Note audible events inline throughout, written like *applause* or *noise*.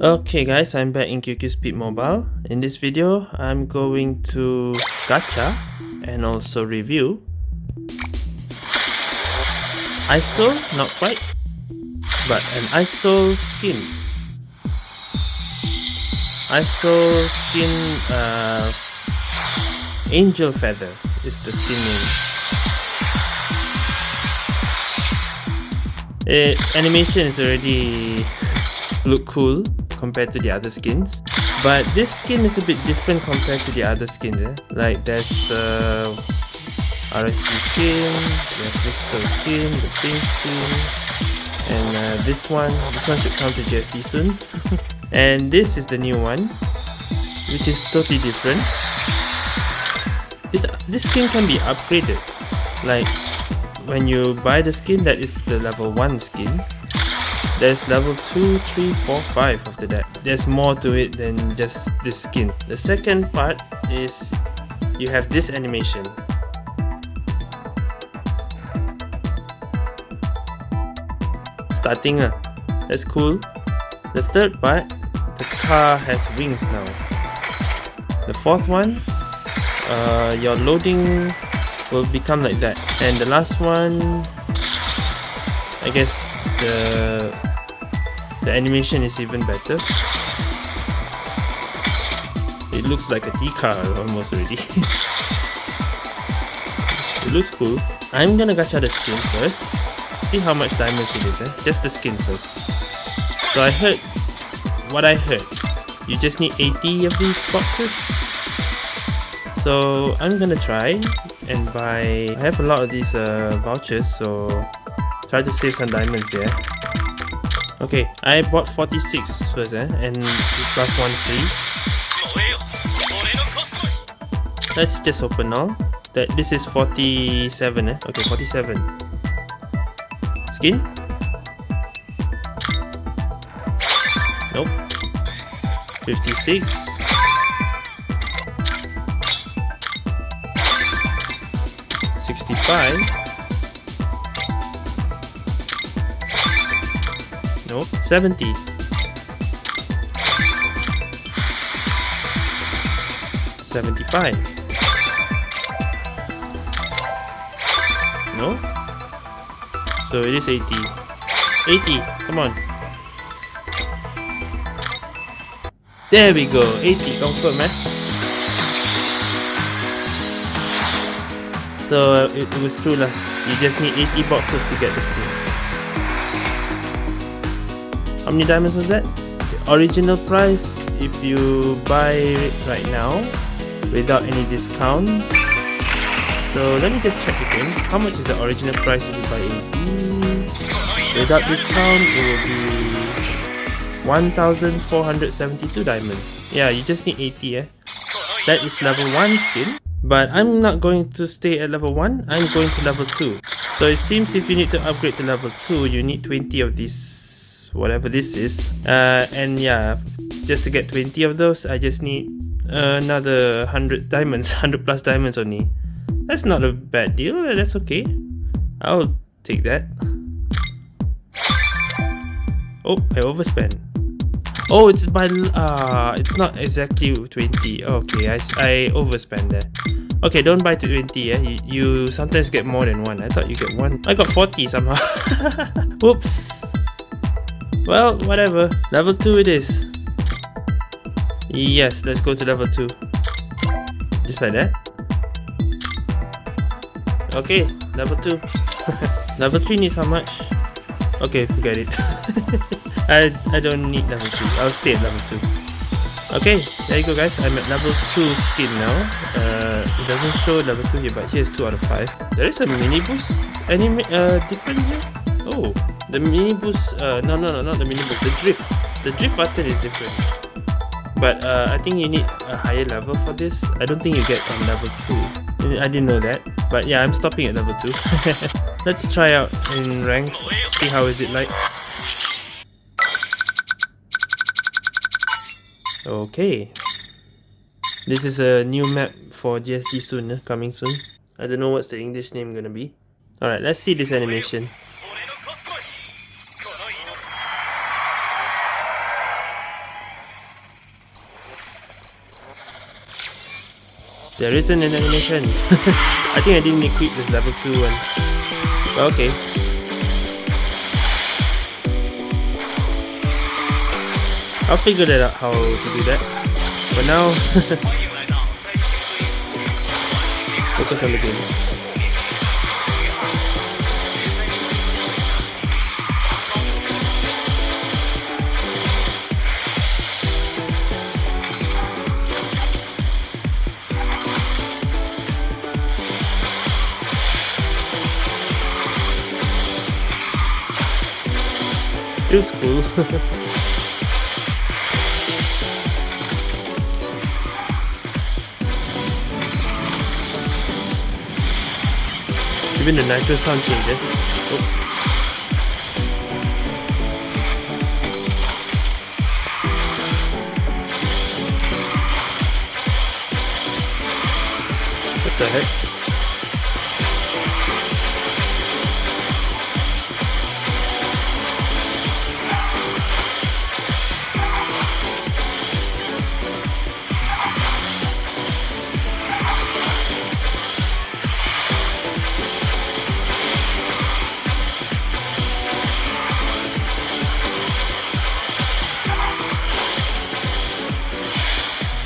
Okay guys, I'm back in QQ Speed Mobile. In this video, I'm going to gacha and also review ISO, not quite, but an ISO skin. ISO skin uh, Angel Feather is the skin name. It, animation is already look cool compared to the other skins but this skin is a bit different compared to the other skins eh? like there's uh, RSG skin, the crystal skin, the pink skin and uh, this one, this one should come to GSD soon *laughs* and this is the new one which is totally different this, this skin can be upgraded like when you buy the skin that is the level 1 skin there's level 2, 3, 4, 5 after that. There's more to it than just the skin. The second part is you have this animation. Starting, uh, that's cool. The third part, the car has wings now. The fourth one, uh, your loading will become like that. And the last one, I guess the the animation is even better. It looks like a T-car almost already. *laughs* it looks cool. I'm gonna gacha the skin first. See how much diamonds it is, eh? Just the skin first. So I heard, what I heard, you just need 80 of these boxes. So I'm gonna try and buy, I have a lot of these uh, vouchers so try to save some diamonds. Yeah? Okay, I bought 46 first eh, and plus one free. Let's just open now. That this is 47 eh. Okay, 47. Skin? Nope. 56. Sixty-five. No, 70. Seventy-five. No? So it is 80. 80, come on. There we go, 80, confirm eh? So uh, it, it was true lah. You just need 80 boxes to get the skin. How many diamonds was that? The original price if you buy it right now without any discount. So let me just check again. How much is the original price if you buy 80? Without discount it will be 1472 diamonds. Yeah, you just need 80 eh. That is level 1 skin. But I'm not going to stay at level 1, I'm going to level 2. So it seems if you need to upgrade to level 2, you need 20 of these whatever this is. Uh, and yeah just to get 20 of those I just need another 100 diamonds *laughs* 100 plus diamonds only. That's not a bad deal that's okay. I'll take that. Oh I overspent oh it's by uh it's not exactly 20 okay I, I overspent there okay don't buy 20 yeah you, you sometimes get more than one I thought you get one I got 40 somehow *laughs* oops well, whatever. Level 2 it is. Yes, let's go to level 2. Just like that. Okay, level 2. *laughs* level 3 needs how much? Okay, forget it. *laughs* I, I don't need level 2. I'll stay at level 2. Okay, there you go guys. I'm at level 2 skin now. Uh, it doesn't show level 2 here, but here's 2 out of 5. There is a mini boost anime uh, different here. Oh, the mini boost, uh, no, no, no, not the mini boost, the drift. The drift button is different. But uh, I think you need a higher level for this. I don't think you get on level 2. I didn't know that. But yeah, I'm stopping at level 2. *laughs* Let's try out in rank, see how is it like. Okay. This is a new map for GSD soon, eh? coming soon. I don't know what's the English name gonna be. Alright, let's see this animation. There isn't an animation. *laughs* I think I didn't equip this level 2 one. Okay, I'll figure that out how to do that. But now, *laughs* focus on the game. Feels cool. *laughs* Even the nitro sound changes. Oh. Eh? What the heck?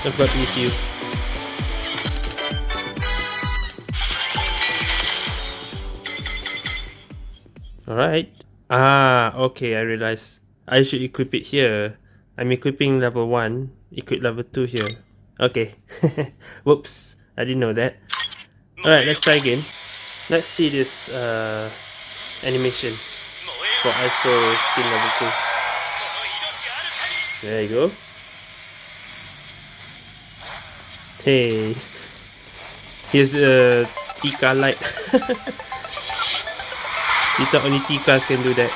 I've got ECU. Alright. Ah, okay, I realize. I should equip it here. I'm equipping level 1, equip level 2 here. Okay. *laughs* Whoops, I didn't know that. Alright, let's try again. Let's see this uh, animation for ISO skin level 2. There you go. Hey, here's a Tika light. *laughs* you thought only Tikas can do that.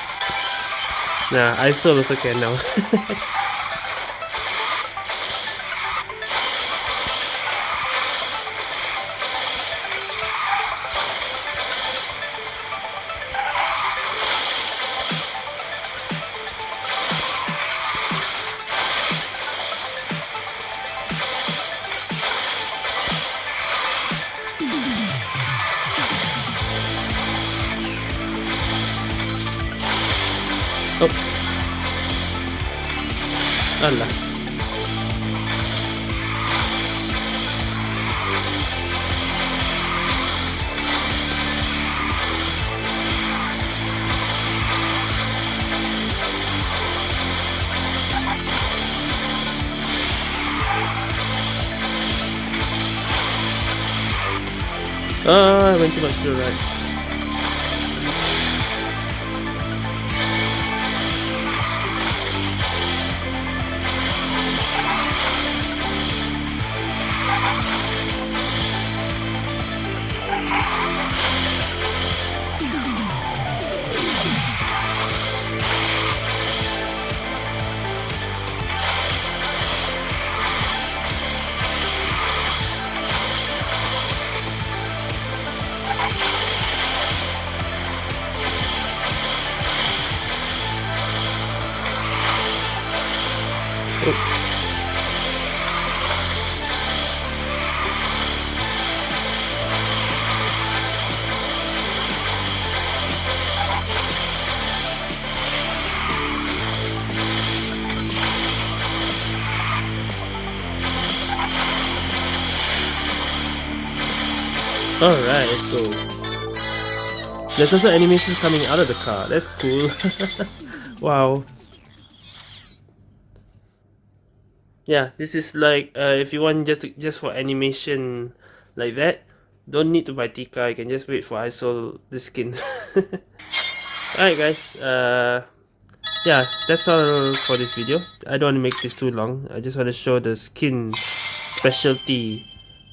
Nah, I also can now. *laughs* Oh. Ala. Ah, I went too much to the right. Alright, let's go. There's also animations coming out of the car. That's cool. *laughs* wow. Yeah, this is like uh, if you want just just for animation like that, don't need to buy Tika. You can just wait for ISO the skin. *laughs* Alright guys, uh, yeah, that's all for this video. I don't want to make this too long. I just want to show the skin specialty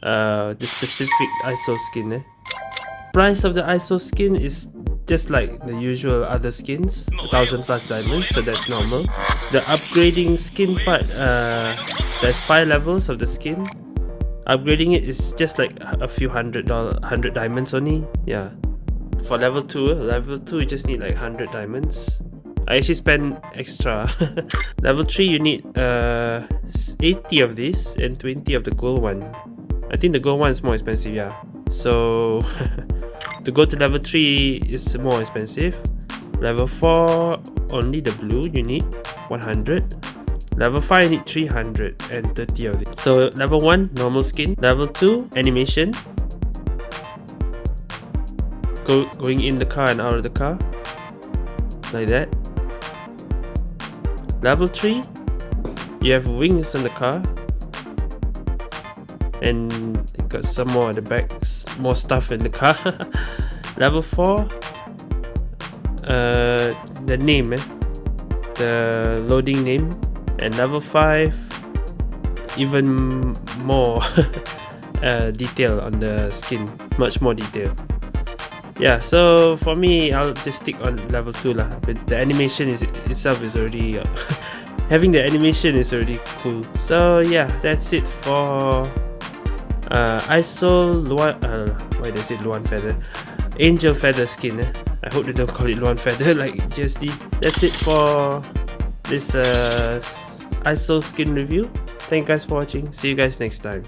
uh, the specific ISO skin eh? Price of the ISO skin is just like the usual other skins, 1000 plus diamonds, so that's normal. The upgrading skin part, uh, there's 5 levels of the skin. Upgrading it is just like a few hundred dollar, hundred diamonds only, yeah. For level 2, level 2 you just need like 100 diamonds. I actually spent extra. *laughs* level 3 you need uh, 80 of these and 20 of the gold one. I think the gold one is more expensive, yeah. So *laughs* to go to level 3 is more expensive. Level 4 only the blue you need 100. Level 5 you need 330 of it. So level 1 normal skin. Level 2 animation. Go going in the car and out of the car. Like that. Level 3 you have wings on the car and got some more at the back more stuff in the car. *laughs* Level 4 uh, the name eh? the loading name. And level 5 even more *laughs* uh, detail on the skin. Much more detail. Yeah so for me I'll just stick on level 2 lah. But the animation is itself is already *laughs* having the animation is already cool. So yeah that's it for uh, ISO Luan uh, why does it Luan Feather? Angel Feather skin eh? I hope they don't call it Luan Feather *laughs* like GSD that's it for this uh, ISO skin review. Thank you guys for watching. See you guys next time